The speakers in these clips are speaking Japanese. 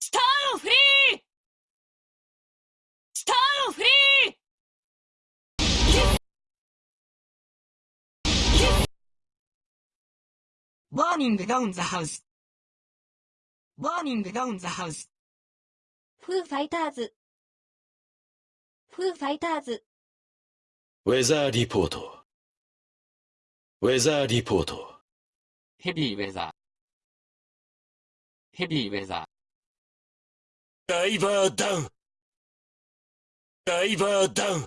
スターフリースターフリーバーニングダウンザハウスバーニングダウンザハウスフーファイターズ。フーファイターズ。ウェザーリポート。ウェザーリポート。ヘビーウェザーヘビーウェザーダイバーダウンダイバーダウン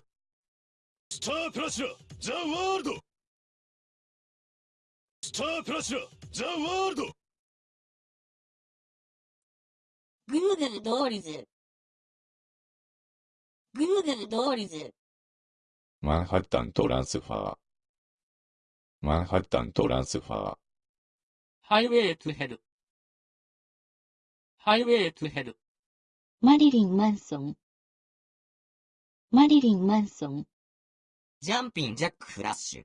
スタープラチナザ・ワールドスタープラチナザ・ワールドグーグルドーリズ。グーグルドーリズ。マンハッタントランスファー。マンハッタントランスファー。ハイウェイトゥヘルハイウェイトゥヘルマリリン・マンソン。マリリン・マンソン。ジャンピンジャックフラッシュ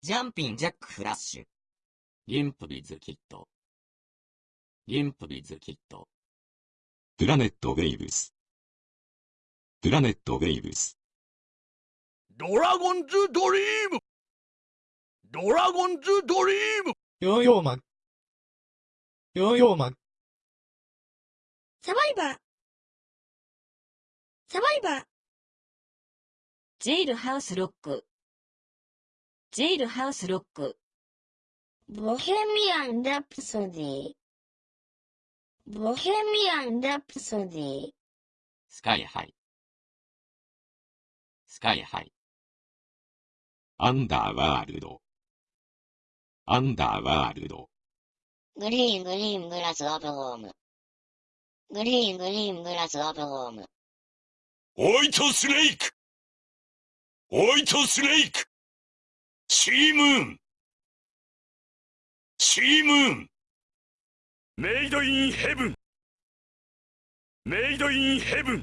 ジャンピンジャックフラッシュリンプビズキットリンプビズキットプラネットウェイブス。プラネットウェイブス。ドラゴンズドリームドラゴンズドリームヨーヨーマン。ヨーヨーマン。サバイバー。サバイバー。ジェイルハウスロック。ジェイルハウスロック。ボヘミアン・ラプソディ。ボヘミアン・ラプソディ。スカイハイスカイハイアンダーワールド。アンダーワールド。グリーングリーングラスオブホーム。グリーングリーングラスオブホーム。ホワイトスネーク！ホイトスネーク！シームーン！シームーン！メイドインヘブン！メイドインヘブン！